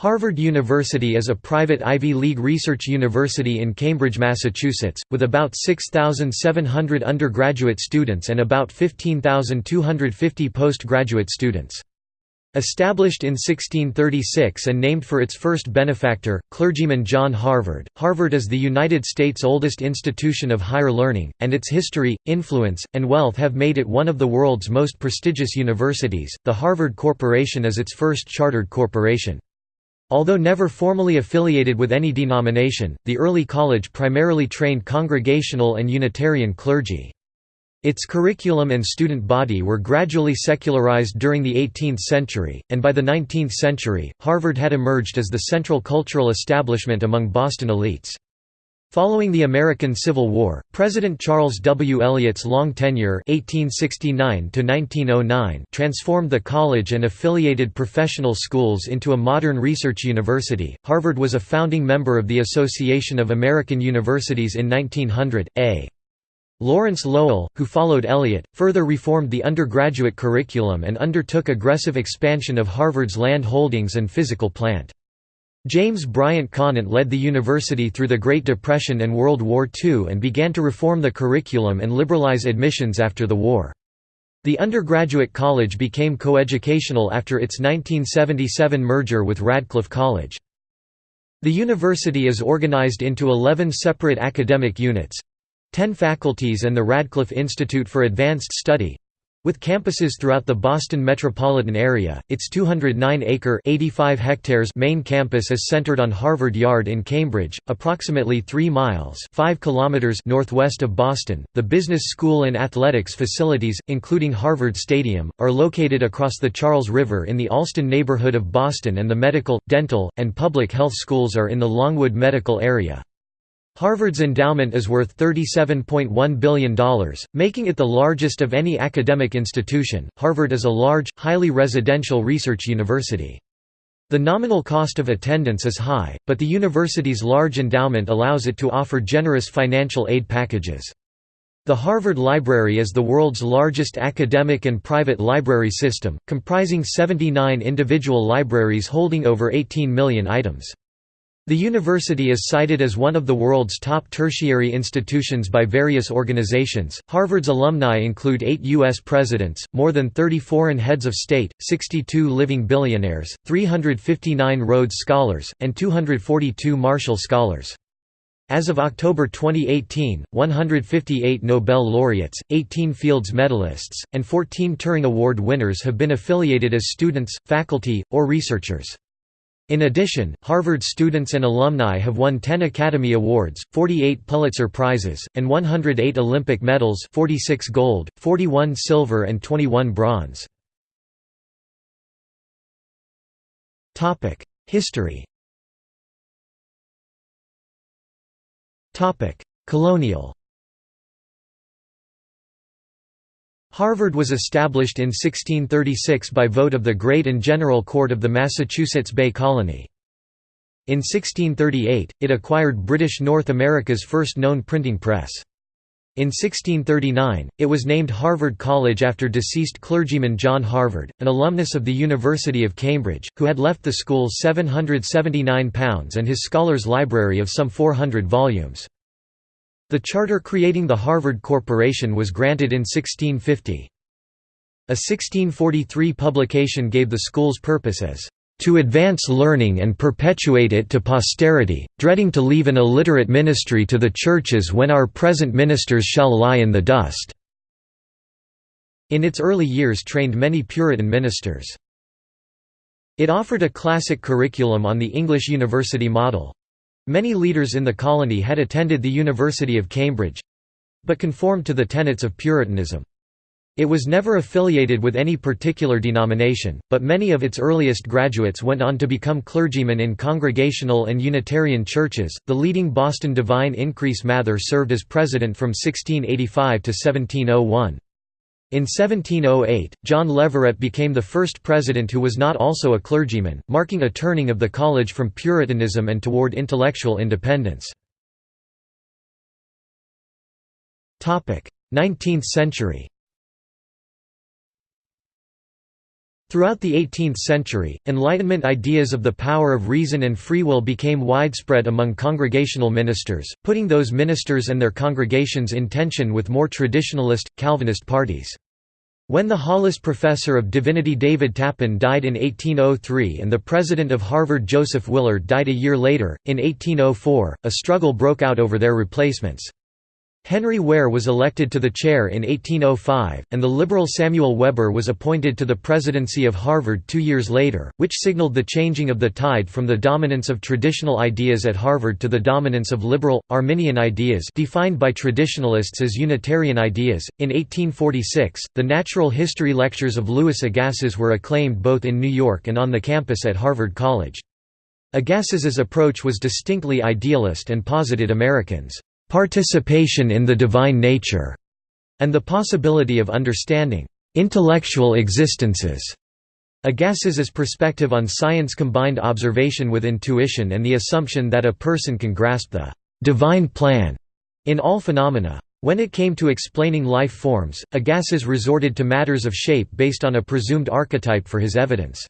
Harvard University is a private Ivy League research university in Cambridge, Massachusetts, with about 6,700 undergraduate students and about 15,250 postgraduate students. Established in 1636 and named for its first benefactor, clergyman John Harvard, Harvard is the United States' oldest institution of higher learning, and its history, influence, and wealth have made it one of the world's most prestigious universities. The Harvard Corporation is its first chartered corporation. Although never formally affiliated with any denomination, the early college primarily trained Congregational and Unitarian clergy. Its curriculum and student body were gradually secularized during the 18th century, and by the 19th century, Harvard had emerged as the central cultural establishment among Boston elites. Following the American Civil War, President Charles W. Eliot's long tenure (1869–1909) transformed the college and affiliated professional schools into a modern research university. Harvard was a founding member of the Association of American Universities in 1900. A. Lawrence Lowell, who followed Eliot, further reformed the undergraduate curriculum and undertook aggressive expansion of Harvard's land holdings and physical plant. James Bryant Conant led the university through the Great Depression and World War II and began to reform the curriculum and liberalize admissions after the war. The undergraduate college became coeducational after its 1977 merger with Radcliffe College. The university is organized into 11 separate academic units—10 faculties and the Radcliffe Institute for Advanced Study, with campuses throughout the Boston metropolitan area, its 209-acre (85 hectares) main campus is centered on Harvard Yard in Cambridge, approximately 3 miles (5 kilometers) northwest of Boston. The business school and athletics facilities, including Harvard Stadium, are located across the Charles River in the Allston neighborhood of Boston and the medical, dental, and public health schools are in the Longwood medical area. Harvard's endowment is worth $37.1 billion, making it the largest of any academic institution. Harvard is a large, highly residential research university. The nominal cost of attendance is high, but the university's large endowment allows it to offer generous financial aid packages. The Harvard Library is the world's largest academic and private library system, comprising 79 individual libraries holding over 18 million items. The university is cited as one of the world's top tertiary institutions by various organizations. Harvard's alumni include eight U.S. presidents, more than 30 foreign heads of state, 62 living billionaires, 359 Rhodes Scholars, and 242 Marshall Scholars. As of October 2018, 158 Nobel laureates, 18 Fields medalists, and 14 Turing Award winners have been affiliated as students, faculty, or researchers. In addition, Harvard students and alumni have won 10 Academy Awards, 48 Pulitzer Prizes, and 108 Olympic medals 46 gold, 41 silver and 21 bronze. History Colonial Harvard was established in 1636 by vote of the Great and General Court of the Massachusetts Bay Colony. In 1638, it acquired British North America's first known printing press. In 1639, it was named Harvard College after deceased clergyman John Harvard, an alumnus of the University of Cambridge, who had left the school £779 and his scholars' library of some 400 volumes. The charter creating the Harvard Corporation was granted in 1650. A 1643 publication gave the school's purpose as to advance learning and perpetuate it to posterity, dreading to leave an illiterate ministry to the churches when our present ministers shall lie in the dust." In its early years trained many Puritan ministers. It offered a classic curriculum on the English university model. Many leaders in the colony had attended the University of Cambridge—but conformed to the tenets of Puritanism. It was never affiliated with any particular denomination, but many of its earliest graduates went on to become clergymen in Congregational and Unitarian churches. The leading Boston divine Increase Mather served as president from 1685 to 1701. In 1708, John Leverett became the first president who was not also a clergyman, marking a turning of the college from Puritanism and toward intellectual independence. 19th century Throughout the 18th century, Enlightenment ideas of the power of reason and free will became widespread among congregational ministers, putting those ministers and their congregations in tension with more traditionalist, Calvinist parties. When the Hollis Professor of Divinity David Tappan died in 1803 and the President of Harvard Joseph Willard died a year later, in 1804, a struggle broke out over their replacements. Henry Ware was elected to the chair in 1805, and the liberal Samuel Webber was appointed to the presidency of Harvard two years later, which signaled the changing of the tide from the dominance of traditional ideas at Harvard to the dominance of liberal, Arminian ideas defined by traditionalists as Unitarian ideas. In 1846, the natural history lectures of Louis Agassiz were acclaimed both in New York and on the campus at Harvard College. Agassiz's approach was distinctly idealist and posited Americans' participation in the divine nature, and the possibility of understanding intellectual existences. Agassiz's perspective on science combined observation with intuition and the assumption that a person can grasp the divine plan in all phenomena. When it came to explaining life forms, Agassiz resorted to matters of shape based on a presumed archetype for his evidence.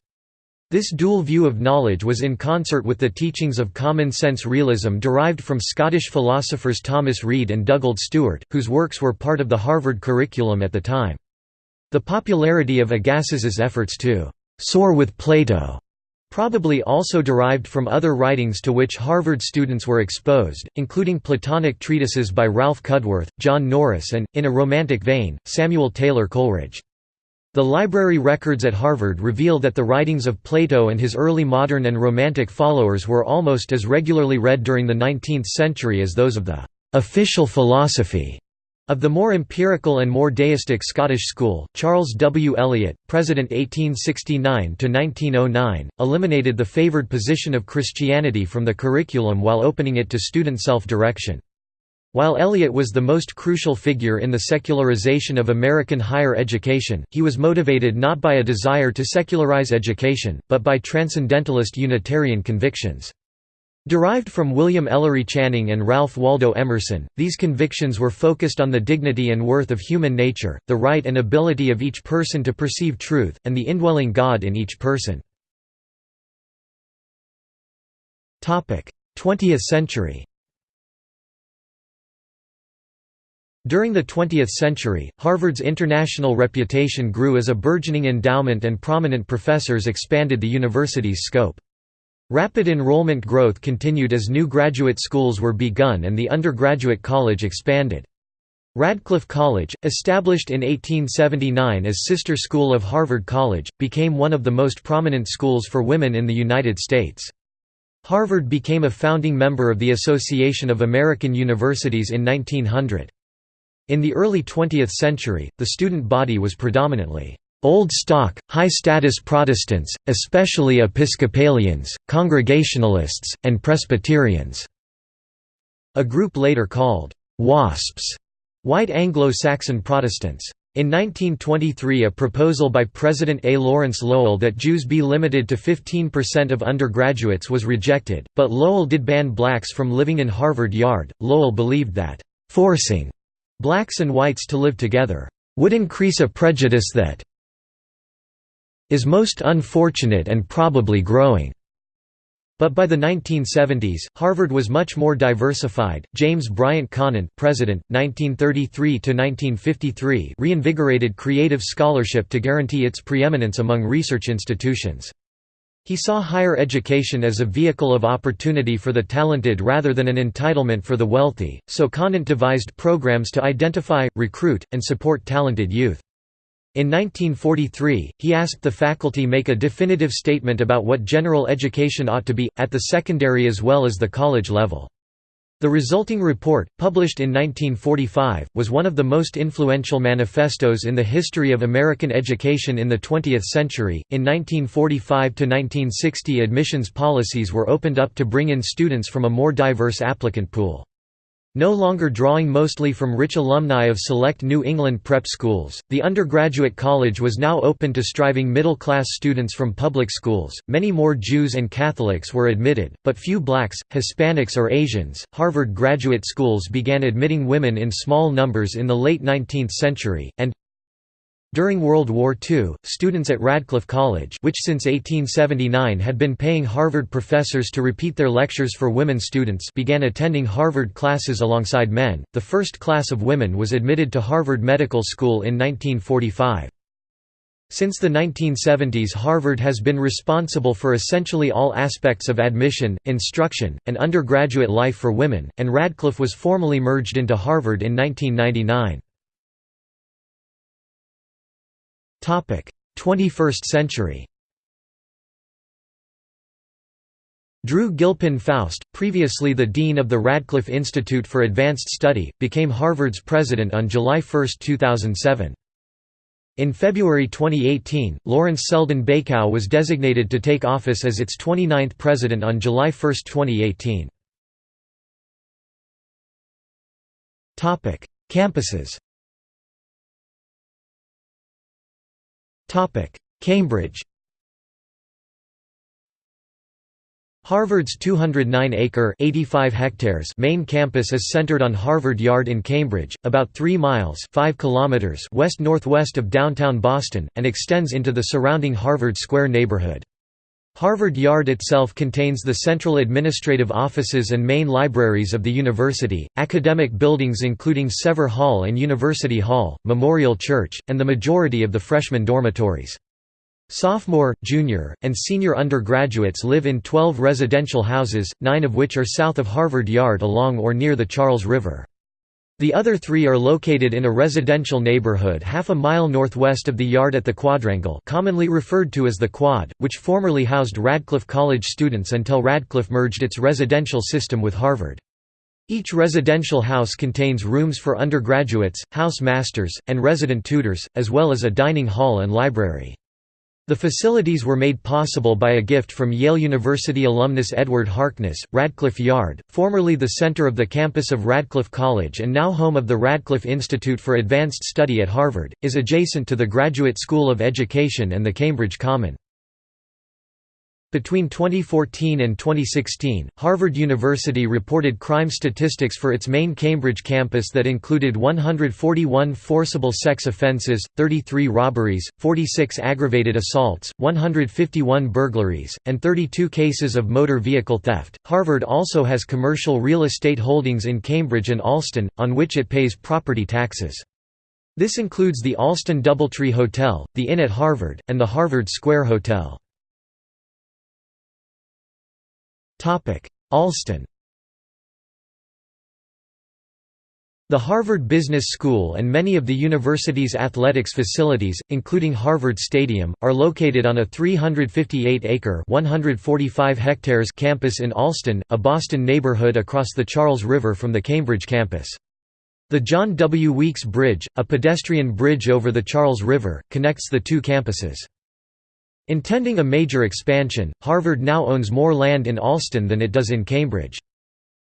This dual view of knowledge was in concert with the teachings of common-sense realism derived from Scottish philosophers Thomas Reid and Dugald Stewart, whose works were part of the Harvard curriculum at the time. The popularity of Agassiz's efforts to «soar with Plato» probably also derived from other writings to which Harvard students were exposed, including Platonic treatises by Ralph Cudworth, John Norris and, in a romantic vein, Samuel Taylor Coleridge. The library records at Harvard reveal that the writings of Plato and his early modern and romantic followers were almost as regularly read during the 19th century as those of the official philosophy of the more empirical and more deistic Scottish school. Charles W. Eliot, President 1869 to 1909, eliminated the favored position of Christianity from the curriculum while opening it to student self-direction. While Eliot was the most crucial figure in the secularization of American higher education, he was motivated not by a desire to secularize education, but by transcendentalist Unitarian convictions. Derived from William Ellery Channing and Ralph Waldo Emerson, these convictions were focused on the dignity and worth of human nature, the right and ability of each person to perceive truth, and the indwelling God in each person. 20th century During the 20th century, Harvard's international reputation grew as a burgeoning endowment and prominent professors expanded the university's scope. Rapid enrollment growth continued as new graduate schools were begun and the undergraduate college expanded. Radcliffe College, established in 1879 as sister school of Harvard College, became one of the most prominent schools for women in the United States. Harvard became a founding member of the Association of American Universities in 1900. In the early 20th century, the student body was predominantly Old Stock, high-status Protestants, especially Episcopalians, Congregationalists, and Presbyterians." A group later called «WASPs» White Anglo-Saxon Protestants. In 1923 a proposal by President A. Lawrence Lowell that Jews be limited to 15% of undergraduates was rejected, but Lowell did ban blacks from living in Harvard Yard. Lowell believed that, "...forcing blacks and whites to live together would increase a prejudice that is most unfortunate and probably growing. But by the 1970s, Harvard was much more diversified. James Bryant Conant, president, 1933 to 1953, reinvigorated creative scholarship to guarantee its preeminence among research institutions. He saw higher education as a vehicle of opportunity for the talented rather than an entitlement for the wealthy, so Conant devised programs to identify, recruit, and support talented youth. In 1943, he asked the faculty make a definitive statement about what general education ought to be, at the secondary as well as the college level. The resulting report, published in 1945, was one of the most influential manifestos in the history of American education in the 20th century. In 1945 to 1960, admissions policies were opened up to bring in students from a more diverse applicant pool. No longer drawing mostly from rich alumni of select New England prep schools, the undergraduate college was now open to striving middle-class students from public schools. Many more Jews and Catholics were admitted, but few blacks, Hispanics or Asians. Harvard graduate schools began admitting women in small numbers in the late 19th century and During World War II, students at Radcliffe College which since 1879 had been paying Harvard professors to repeat their lectures for women students began attending Harvard classes alongside men. The first class of women was admitted to Harvard Medical School in 1945. Since the 1970s Harvard has been responsible for essentially all aspects of admission, instruction, and undergraduate life for women, and Radcliffe was formally merged into Harvard in 1999. 21st century Drew Gilpin Faust, previously the dean of the Radcliffe Institute for Advanced Study, became Harvard's president on July 1, 2007. In February 2018, Lawrence Selden Bacow was designated to take office as its 29th president on July 1, 2018. Campuses Cambridge Harvard's 209-acre (85 hectares) main campus is centered on Harvard Yard in Cambridge, about 3 miles (5 kilometers) west-northwest of downtown Boston, and extends into the surrounding Harvard Square neighborhood. Harvard Yard itself contains the central administrative offices and main libraries of the university, academic buildings including Sever Hall and University Hall, Memorial Church, and the majority of the freshman dormitories. Sophomore, junior, and senior undergraduates live in 12 residential houses, nine of which are south of Harvard Yard along or near the Charles River. The other three are located in a residential neighborhood half a mile northwest of the yard at the Quadrangle commonly referred to as the Quad, which formerly housed Radcliffe College students until Radcliffe merged its residential system with Harvard. Each residential house contains rooms for undergraduates, house masters, and resident tutors, as well as a dining hall and library. The facilities were made possible by a gift from Yale University alumnus Edward Harkness. Radcliffe Yard, formerly the center of the campus of Radcliffe College and now home of the Radcliffe Institute for Advanced Study at Harvard, is adjacent to the Graduate School of Education and the Cambridge Common. Between 2014 and 2016, Harvard University reported crime statistics for its main Cambridge campus that included 141 forcible sex offenses, 33 robberies, 46 aggravated assaults, 151 burglaries, and 32 cases of motor vehicle theft. Harvard also has commercial real estate holdings in Cambridge and Allston, on which it pays property taxes. This includes the Allston Doubletree Hotel, the Inn at Harvard, and the Harvard Square Hotel. Allston The Harvard Business School and many of the university's athletics facilities, including Harvard Stadium, are located on a 358-acre (145 hectares) campus in Allston, a Boston neighborhood across the Charles River from the Cambridge campus. The John W. Weeks Bridge, a pedestrian bridge over the Charles River, connects the two campuses. Intending a major expansion, Harvard now owns more land in Allston than it does in Cambridge.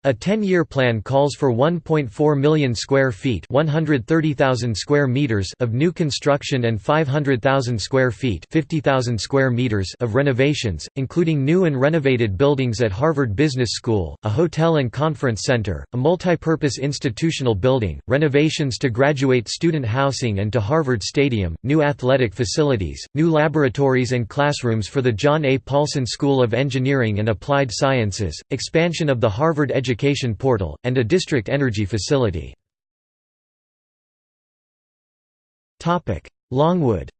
A 10-year plan calls for 1.4 million square feet, 130,000 square meters of new construction and 500,000 square feet, 50,000 square meters of renovations, including new and renovated buildings at Harvard Business School, a hotel and conference center, a multipurpose institutional building, renovations to graduate student housing and to Harvard Stadium, new athletic facilities, new laboratories and classrooms for the John A. Paulson School of Engineering and Applied Sciences, expansion of the Harvard Education Education Portal, and a district energy facility. Longwood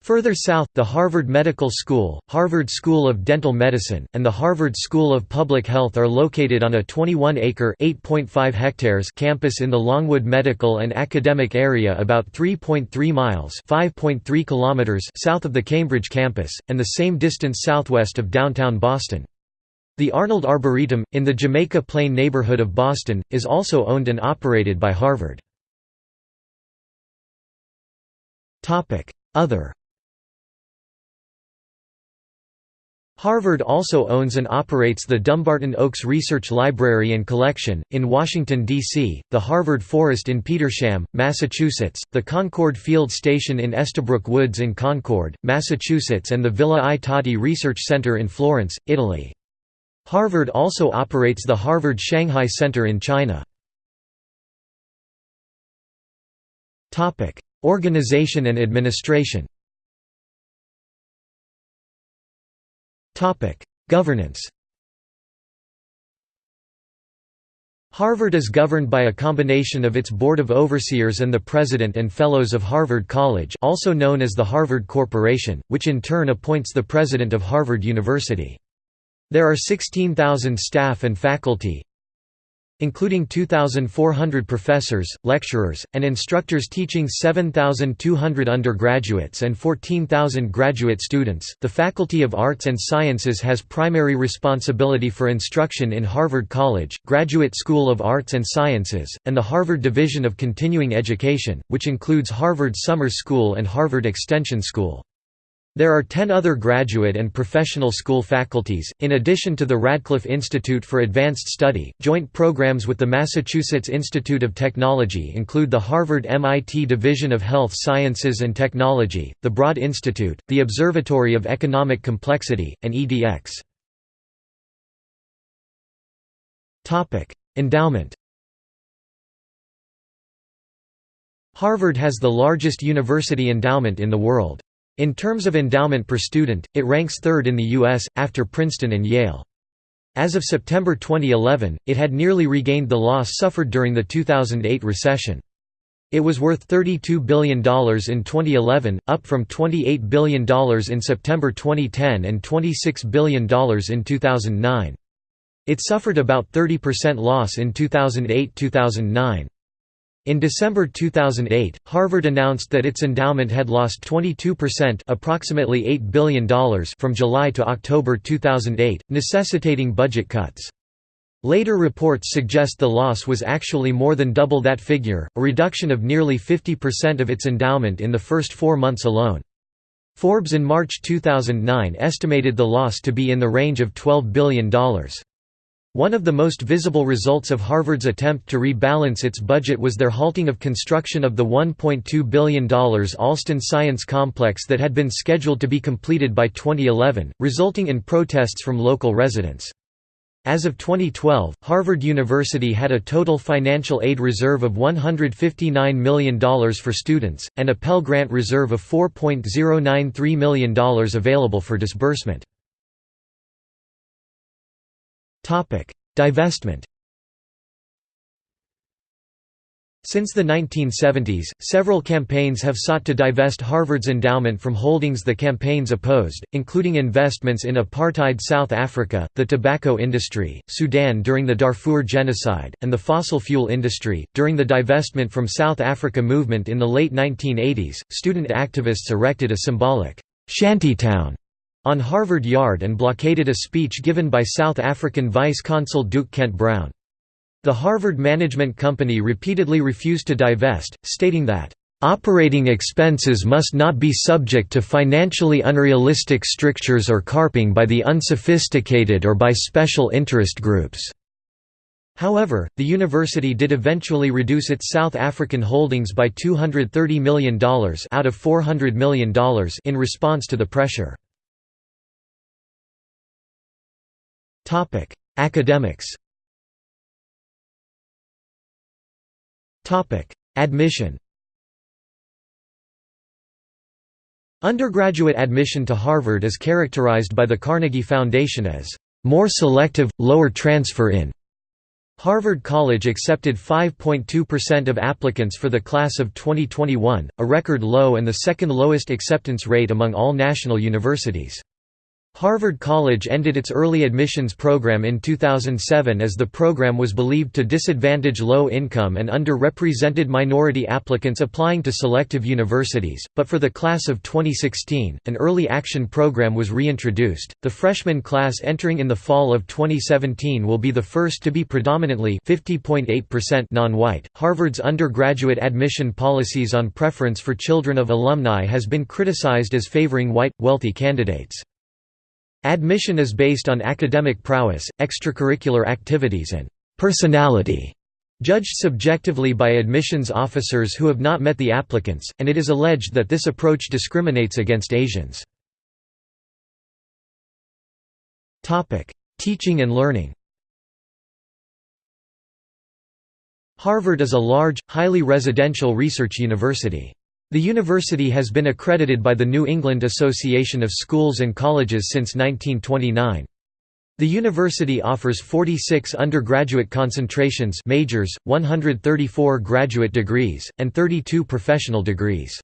Further south, the Harvard Medical School, Harvard School of Dental Medicine, and the Harvard School of Public Health are located on a 21-acre (8.5 hectares) campus in the Longwood Medical and Academic Area about 3.3 miles (5.3 kilometers) south of the Cambridge campus, and the same distance southwest of downtown Boston. The Arnold Arboretum, in the Jamaica Plain neighborhood of Boston, is also owned and operated by Harvard. Other Harvard also owns and operates the Dumbarton Oaks Research Library and Collection, in Washington, D.C., the Harvard Forest in Petersham, Massachusetts, the Concord Field Station in Estabrook Woods in Concord, Massachusetts and the Villa I Tatti Research Center in Florence, Italy. Harvard also operates the Harvard Shanghai Center in China. Organization and administration Governance Harvard is governed by a combination of its Board of Overseers and the President and Fellows of Harvard College also known as the Harvard Corporation, which in turn appoints the President of Harvard University. There are 16,000 staff and faculty, including 2,400 professors, lecturers, and instructors teaching 7,200 undergraduates and 14,000 graduate students. The Faculty of Arts and Sciences has primary responsibility for instruction in Harvard College, Graduate School of Arts and Sciences, and the Harvard Division of Continuing Education, which includes Harvard Summer School and Harvard Extension School. There are ten other graduate and professional school faculties, in addition to the Radcliffe Institute for Advanced Study. Joint programs with the Massachusetts Institute of Technology include the Harvard MIT Division of Health Sciences and Technology, the Broad Institute, the Observatory of Economic Complexity, and EDX. Endowment Harvard has the largest university endowment in the world. In terms of endowment per student, it ranks third in the U.S., after Princeton and Yale. As of September 2011, it had nearly regained the loss suffered during the 2008 recession. It was worth $32 billion in 2011, up from $28 billion in September 2010 and $26 billion in 2009. It suffered about 30% loss in 2008–2009. In December 2008, Harvard announced that its endowment had lost 22% approximately $8 billion from July to October 2008, necessitating budget cuts. Later reports suggest the loss was actually more than double that figure, a reduction of nearly 50% of its endowment in the first four months alone. Forbes in March 2009 estimated the loss to be in the range of $12 billion. One of the most visible results of Harvard's attempt to rebalance its budget was their halting of construction of the $1.2 billion Allston Science Complex that had been scheduled to be completed by 2011, resulting in protests from local residents. As of 2012, Harvard University had a total financial aid reserve of $159 million for students, and a Pell Grant reserve of $4.093 million available for disbursement. Divestment Since the 1970s, several campaigns have sought to divest Harvard's endowment from holdings the campaigns opposed, including investments in apartheid South Africa, the tobacco industry, Sudan during the Darfur genocide, and the fossil fuel industry. During the divestment from South Africa movement in the late 1980s, student activists erected a symbolic shantytown on Harvard Yard and blockaded a speech given by South African Vice-Consul Duke Kent Brown. The Harvard Management Company repeatedly refused to divest, stating that, "...operating expenses must not be subject to financially unrealistic strictures or carping by the unsophisticated or by special interest groups." However, the university did eventually reduce its South African holdings by $230 million out of $400 million in response to the pressure. Topic: Academics. Topic: Admission. Undergraduate admission to Harvard is characterized by the Carnegie Foundation as more selective, lower transfer in. Harvard College accepted 5.2% of applicants for the class of 2021, a record low and the second lowest acceptance rate among all national universities. Harvard College ended its early admissions program in 2007 as the program was believed to disadvantage low-income and underrepresented minority applicants applying to selective universities, but for the class of 2016, an early action program was reintroduced. The freshman class entering in the fall of 2017 will be the first to be predominantly 50.8% non-white. Harvard's undergraduate admission policies on preference for children of alumni has been criticized as favoring white, wealthy candidates. Admission is based on academic prowess, extracurricular activities and personality, judged subjectively by admissions officers who have not met the applicants, and it is alleged that this approach discriminates against Asians. Teaching and learning Harvard is a large, highly residential research university. The university has been accredited by the New England Association of Schools and Colleges since 1929. The university offers 46 undergraduate concentrations majors, 134 graduate degrees, and 32 professional degrees.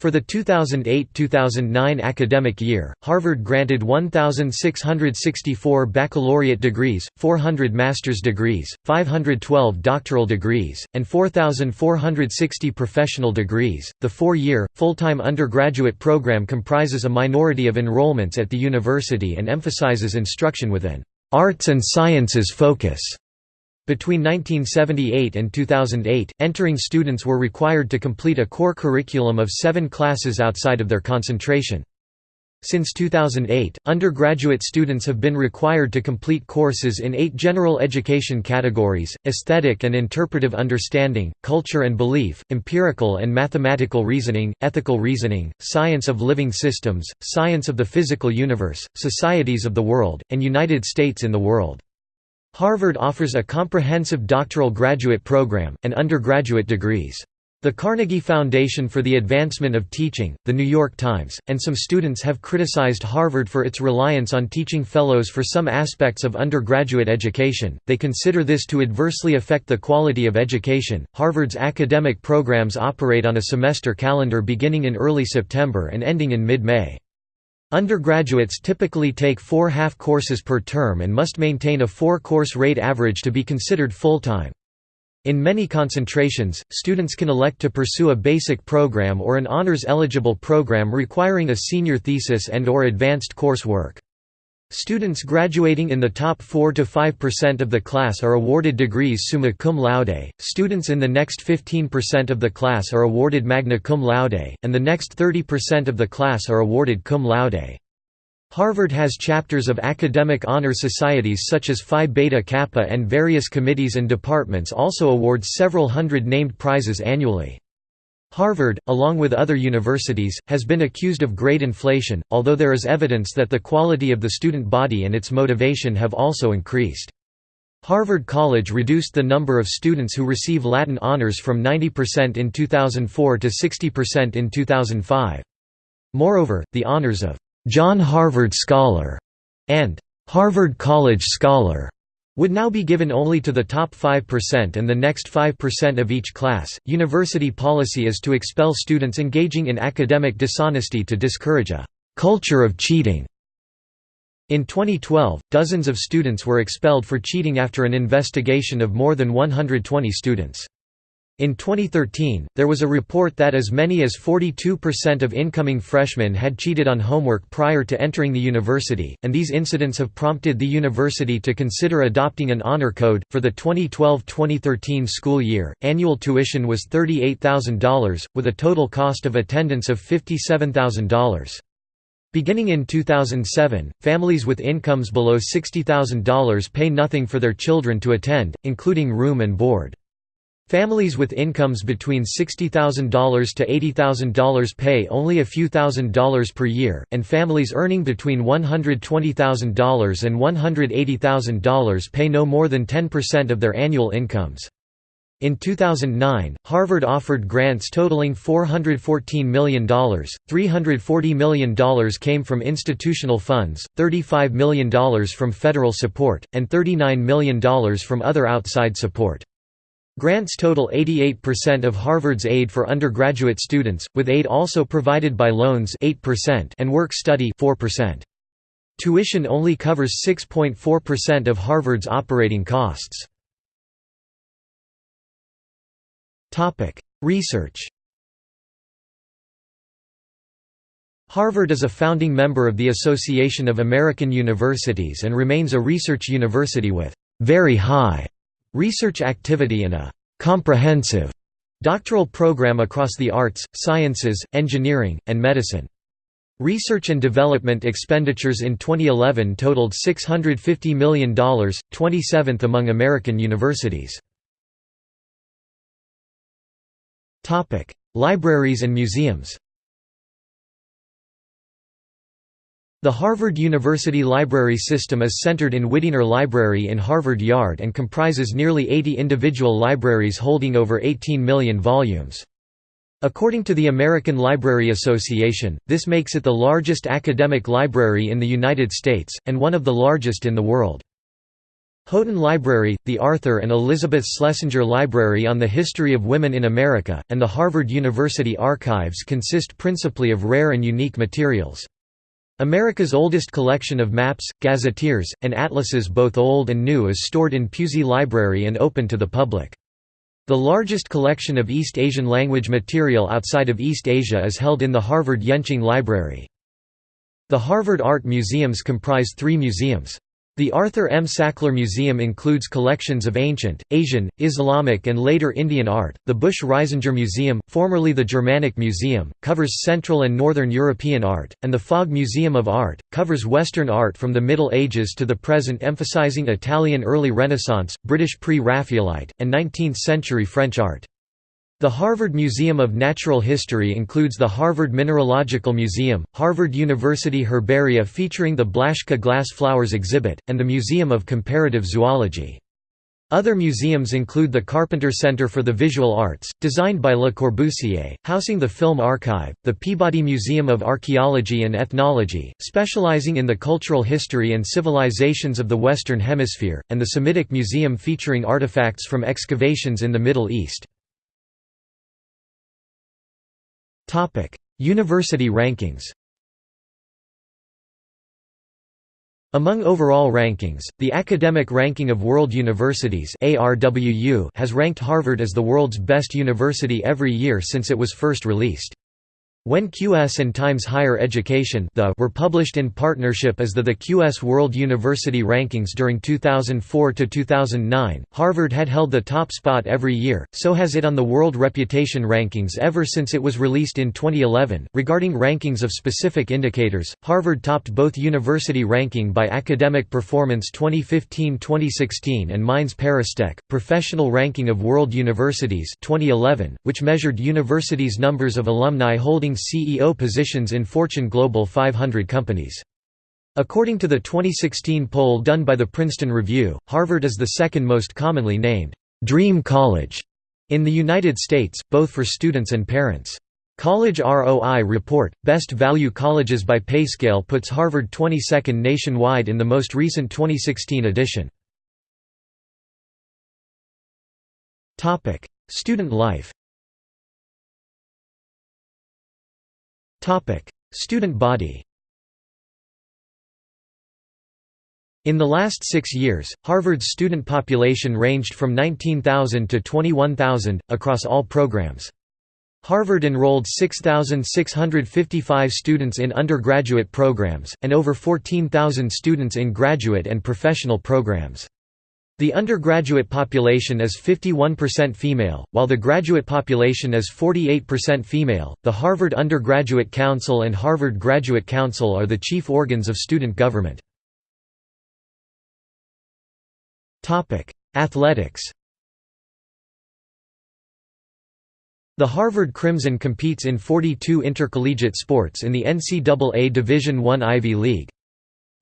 For the 2008–2009 academic year, Harvard granted 1,664 baccalaureate degrees, 400 master's degrees, 512 doctoral degrees, and 4,460 professional degrees. The four-year, full-time undergraduate program comprises a minority of enrollments at the university and emphasizes instruction with an arts and sciences focus. Between 1978 and 2008, entering students were required to complete a core curriculum of seven classes outside of their concentration. Since 2008, undergraduate students have been required to complete courses in eight general education categories, aesthetic and interpretive understanding, culture and belief, empirical and mathematical reasoning, ethical reasoning, science of living systems, science of the physical universe, societies of the world, and United States in the world. Harvard offers a comprehensive doctoral graduate program, and undergraduate degrees. The Carnegie Foundation for the Advancement of Teaching, The New York Times, and some students have criticized Harvard for its reliance on teaching fellows for some aspects of undergraduate education. They consider this to adversely affect the quality of education. Harvard's academic programs operate on a semester calendar beginning in early September and ending in mid May. Undergraduates typically take four half courses per term and must maintain a four-course rate average to be considered full-time. In many concentrations, students can elect to pursue a basic program or an honors-eligible program requiring a senior thesis and or advanced coursework. Students graduating in the top 4 to 5% of the class are awarded degrees summa cum laude, students in the next 15% of the class are awarded magna cum laude, and the next 30% of the class are awarded cum laude. Harvard has chapters of academic honor societies such as Phi Beta Kappa and various committees and departments also award several hundred named prizes annually. Harvard, along with other universities, has been accused of grade inflation, although there is evidence that the quality of the student body and its motivation have also increased. Harvard College reduced the number of students who receive Latin honors from 90% in 2004 to 60% in 2005. Moreover, the honors of John Harvard Scholar and Harvard College Scholar would now be given only to the top 5% and the next 5% of each class. University policy is to expel students engaging in academic dishonesty to discourage a culture of cheating. In 2012, dozens of students were expelled for cheating after an investigation of more than 120 students. In 2013, there was a report that as many as 42% of incoming freshmen had cheated on homework prior to entering the university, and these incidents have prompted the university to consider adopting an honor code. For the 2012 2013 school year, annual tuition was $38,000, with a total cost of attendance of $57,000. Beginning in 2007, families with incomes below $60,000 pay nothing for their children to attend, including room and board. Families with incomes between $60,000 to $80,000 pay only a few thousand dollars per year, and families earning between $120,000 and $180,000 pay no more than 10% of their annual incomes. In 2009, Harvard offered grants totaling $414 million, $340 million came from institutional funds, $35 million from federal support, and $39 million from other outside support. Grants total 88% of Harvard's aid for undergraduate students, with aid also provided by loans 8% and work study 4%. Tuition only covers 6.4% of Harvard's operating costs. Research Harvard is a founding member of the Association of American Universities and remains a research university with very high research activity and a «comprehensive» doctoral program across the arts, sciences, engineering, and medicine. Research and development expenditures in 2011 totaled $650 million, 27th among American universities. Libraries and museums The Harvard University Library System is centered in Widener Library in Harvard Yard and comprises nearly 80 individual libraries holding over 18 million volumes. According to the American Library Association, this makes it the largest academic library in the United States, and one of the largest in the world. Houghton Library, the Arthur and Elizabeth Schlesinger Library on the History of Women in America, and the Harvard University Archives consist principally of rare and unique materials. America's oldest collection of maps, gazetteers, and atlases both old and new is stored in Pusey Library and open to the public. The largest collection of East Asian language material outside of East Asia is held in the Harvard Yenching Library. The Harvard Art Museums comprise three museums. The Arthur M. Sackler Museum includes collections of ancient, Asian, Islamic and later Indian art. The Busch Reisinger Museum, formerly the Germanic Museum, covers Central and Northern European art, and the Fogg Museum of Art, covers Western art from the Middle Ages to the present emphasizing Italian early Renaissance, British pre-Raphaelite, and 19th-century French art. The Harvard Museum of Natural History includes the Harvard Mineralogical Museum, Harvard University Herbaria featuring the Blaschka glass flowers exhibit, and the Museum of Comparative Zoology. Other museums include the Carpenter Center for the Visual Arts, designed by Le Corbusier, housing the Film Archive, the Peabody Museum of Archaeology and Ethnology, specializing in the cultural history and civilizations of the Western Hemisphere, and the Semitic Museum featuring artifacts from excavations in the Middle East. University rankings Among overall rankings, the Academic Ranking of World Universities has ranked Harvard as the world's best university every year since it was first released. When QS and Times Higher Education the were published in partnership as the The QS World University Rankings during 2004 to 2009, Harvard had held the top spot every year, so has it on the World Reputation Rankings ever since it was released in 2011. Regarding rankings of specific indicators, Harvard topped both University Ranking by Academic Performance 2015–2016 and Mines ParisTech, Professional Ranking of World Universities 2011, which measured universities' numbers of alumni holding holding CEO positions in Fortune Global 500 companies. According to the 2016 poll done by the Princeton Review, Harvard is the second most commonly named, "'Dream College' in the United States, both for students and parents. College ROI report, Best Value Colleges by Payscale puts Harvard 22nd nationwide in the most recent 2016 edition. Student life Student body In the last six years, Harvard's student population ranged from 19,000 to 21,000, across all programs. Harvard enrolled 6,655 students in undergraduate programs, and over 14,000 students in graduate and professional programs. The undergraduate population is 51% female, while the graduate population is 48% female. The Harvard Undergraduate Council and Harvard Graduate Council are the chief organs of student government. Topic: Athletics. The Harvard Crimson competes in 42 intercollegiate sports in the NCAA Division I Ivy League.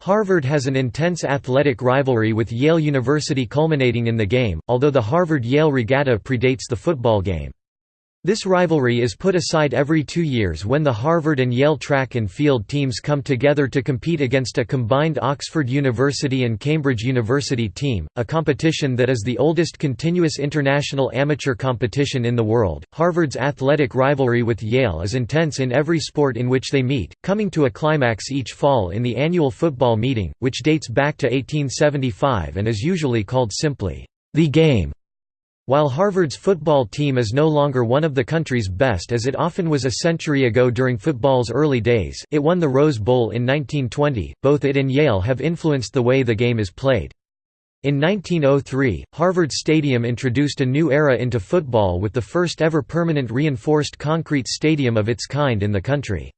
Harvard has an intense athletic rivalry with Yale University culminating in the game, although the Harvard-Yale regatta predates the football game. This rivalry is put aside every two years when the Harvard and Yale track and field teams come together to compete against a combined Oxford University and Cambridge University team, a competition that is the oldest continuous international amateur competition in the world. Harvard's athletic rivalry with Yale is intense in every sport in which they meet, coming to a climax each fall in the annual football meeting, which dates back to 1875 and is usually called simply, the game. While Harvard's football team is no longer one of the country's best as it often was a century ago during football's early days it won the Rose Bowl in 1920, both it and Yale have influenced the way the game is played. In 1903, Harvard Stadium introduced a new era into football with the first ever permanent reinforced concrete stadium of its kind in the country.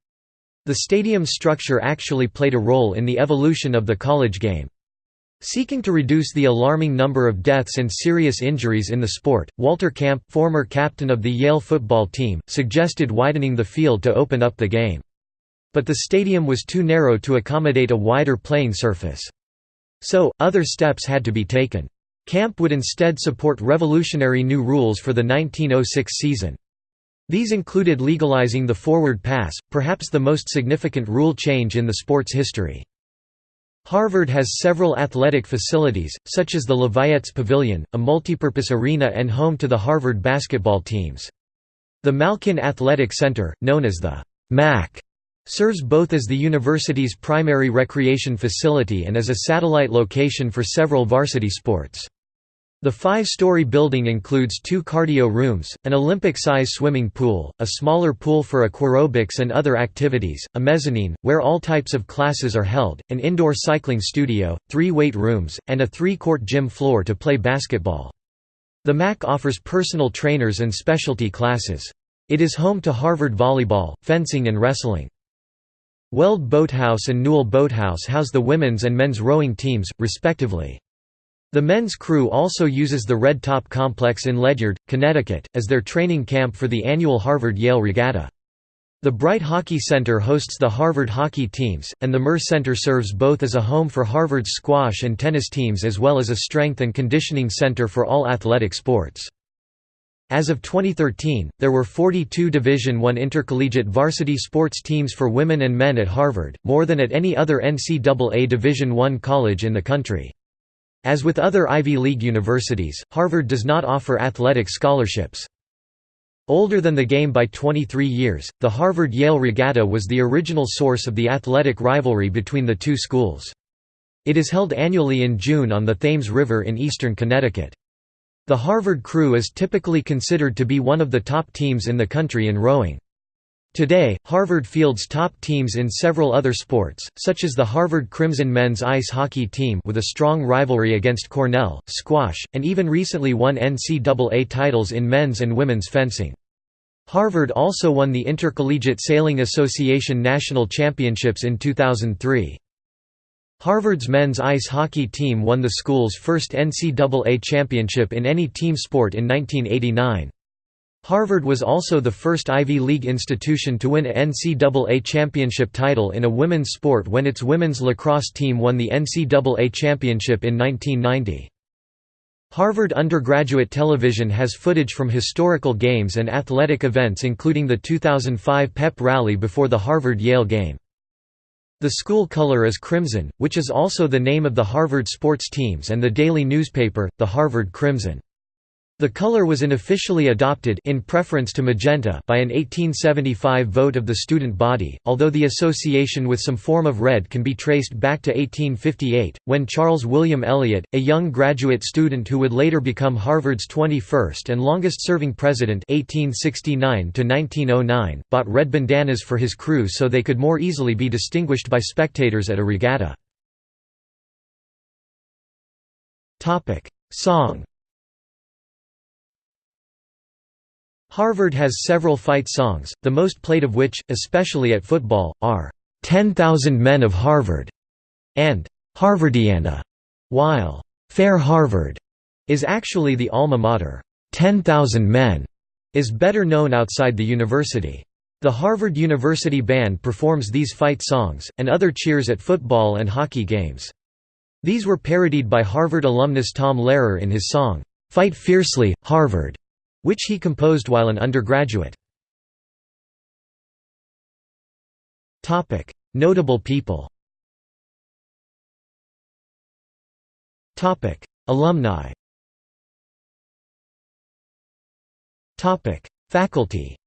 The stadium's structure actually played a role in the evolution of the college game. Seeking to reduce the alarming number of deaths and serious injuries in the sport, Walter Camp, former captain of the Yale football team, suggested widening the field to open up the game. But the stadium was too narrow to accommodate a wider playing surface. So, other steps had to be taken. Camp would instead support revolutionary new rules for the 1906 season. These included legalizing the forward pass, perhaps the most significant rule change in the sport's history. Harvard has several athletic facilities, such as the Lavietes Pavilion, a multipurpose arena and home to the Harvard basketball teams. The Malkin Athletic Center, known as the MAC, serves both as the university's primary recreation facility and as a satellite location for several varsity sports. The five-story building includes two cardio rooms, an Olympic-size swimming pool, a smaller pool for aquarobics and other activities, a mezzanine, where all types of classes are held, an indoor cycling studio, three weight rooms, and a three-court gym floor to play basketball. The MAC offers personal trainers and specialty classes. It is home to Harvard volleyball, fencing and wrestling. Weld Boathouse and Newell Boathouse house the women's and men's rowing teams, respectively. The men's crew also uses the Red Top Complex in Ledyard, Connecticut, as their training camp for the annual Harvard-Yale Regatta. The Bright Hockey Center hosts the Harvard hockey teams, and the Murr Center serves both as a home for Harvard's squash and tennis teams as well as a strength and conditioning center for all athletic sports. As of 2013, there were 42 Division I intercollegiate varsity sports teams for women and men at Harvard, more than at any other NCAA Division I college in the country. As with other Ivy League universities, Harvard does not offer athletic scholarships. Older than the game by 23 years, the Harvard–Yale Regatta was the original source of the athletic rivalry between the two schools. It is held annually in June on the Thames River in eastern Connecticut. The Harvard crew is typically considered to be one of the top teams in the country in rowing. Today, Harvard fields top teams in several other sports, such as the Harvard Crimson men's ice hockey team with a strong rivalry against Cornell, squash, and even recently won NCAA titles in men's and women's fencing. Harvard also won the Intercollegiate Sailing Association National Championships in 2003. Harvard's men's ice hockey team won the school's first NCAA championship in any team sport in 1989. Harvard was also the first Ivy League institution to win a NCAA championship title in a women's sport when its women's lacrosse team won the NCAA championship in 1990. Harvard undergraduate television has footage from historical games and athletic events including the 2005 pep rally before the Harvard-Yale game. The school color is crimson, which is also the name of the Harvard sports teams and the daily newspaper, the Harvard Crimson. The color was unofficially adopted in preference to magenta by an 1875 vote of the student body, although the association with some form of red can be traced back to 1858, when Charles William Eliot, a young graduate student who would later become Harvard's 21st and longest-serving president 1869 bought red bandanas for his crew so they could more easily be distinguished by spectators at a regatta. Song Harvard has several fight songs, the most played of which, especially at football, are "'10,000 Men of Harvard' and "'Harvardiana", while "'Fair Harvard' is actually the alma mater. 10,000 Men is better known outside the university. The Harvard University Band performs these fight songs, and other cheers at football and hockey games. These were parodied by Harvard alumnus Tom Lehrer in his song, "'Fight Fiercely, Harvard' which he composed while an undergraduate. Notable people. Alumni. Faculty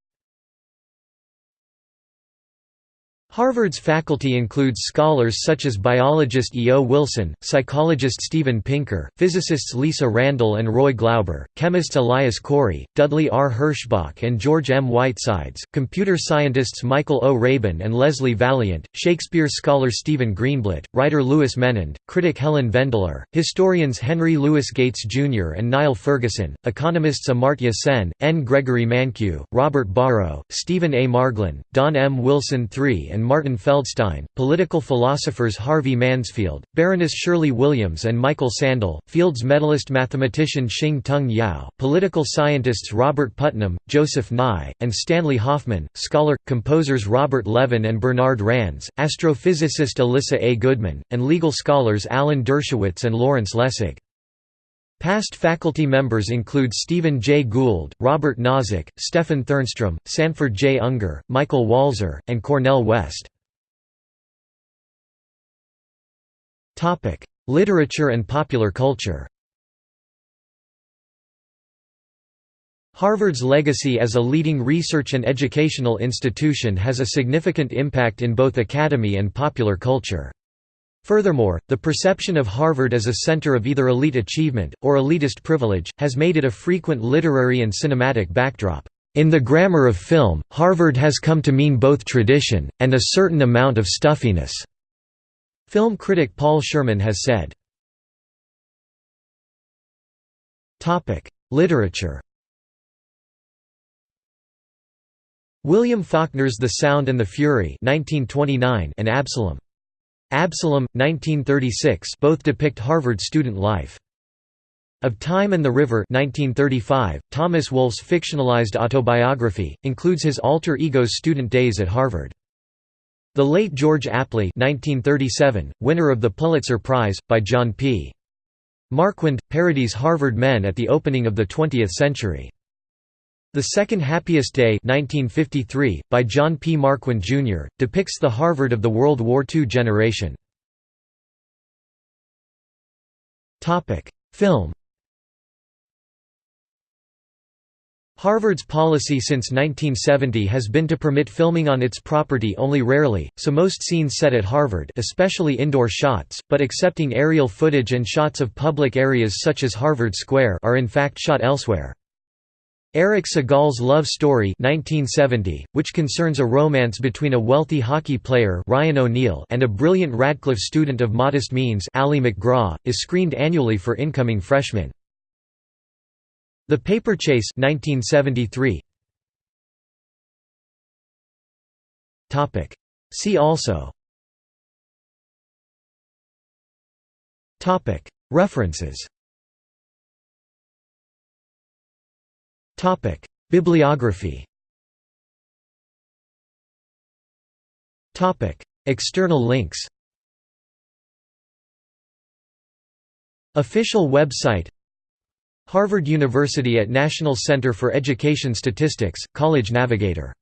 Harvard's faculty includes scholars such as biologist E. O. Wilson, psychologist Steven Pinker, physicists Lisa Randall and Roy Glauber, chemists Elias Corey, Dudley R. Herschbach and George M. Whitesides, computer scientists Michael O. Rabin and Leslie Valiant, Shakespeare scholar Stephen Greenblatt, writer Louis Menand, critic Helen Vendler, historians Henry Louis Gates Jr. and Niall Ferguson, economists Amartya Sen, N. Gregory Mankiw, Robert Barro, Stephen A. Marglin, Don M. Wilson III and and Martin Feldstein, political philosophers Harvey Mansfield, Baroness Shirley Williams and Michael Sandel, Fields medalist mathematician Shing-Tung Yau, political scientists Robert Putnam, Joseph Nye, and Stanley Hoffmann, scholar, composers Robert Levin and Bernard Rands, astrophysicist Alyssa A. Goodman, and legal scholars Alan Dershowitz and Lawrence Lessig. Past faculty members include Stephen J. Gould, Robert Nozick, Stephan Thernstrom, Sanford J. Ungar, Michael Walzer, and Cornel West. Literature and popular culture Harvard's legacy as a leading research and educational institution has a significant impact in both academy and popular culture. Furthermore, the perception of Harvard as a center of either elite achievement, or elitist privilege, has made it a frequent literary and cinematic backdrop. In the grammar of film, Harvard has come to mean both tradition, and a certain amount of stuffiness. Film critic Paul Sherman has said. Literature William Faulkner's The Sound and the Fury 1929 and Absalom. Absalom, 1936 both depict Harvard student life. Of Time and the River 1935, Thomas Wolfe's fictionalized autobiography, includes his alter ego's student days at Harvard. The Late George Apley 1937, winner of the Pulitzer Prize, by John P. Marquand, parodies Harvard men at the opening of the 20th century. The Second Happiest Day 1953, by John P. Marquand, Jr., depicts the Harvard of the World War II generation. Film Harvard's policy since 1970 has been to permit filming on its property only rarely, so most scenes set at Harvard especially indoor shots, but accepting aerial footage and shots of public areas such as Harvard Square are in fact shot elsewhere. Erich Segal's Love Story 1970, which concerns a romance between a wealthy hockey player Ryan O'Neal and a brilliant Radcliffe student of modest means Ali MacGraw, is screened annually for incoming freshmen. The Paper Chase 1973. See also References Topic: Bibliography. Topic: External links. Official website Harvard University at National Center for Education Statistics, College Navigator